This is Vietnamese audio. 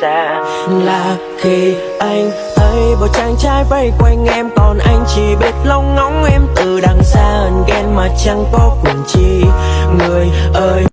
xa Là khi anh thấy bộ chàng trai vây quanh em, Còn anh chỉ biết lông ngóng em từ đằng xa Ghen mà chẳng có quyền chi. Người ơi.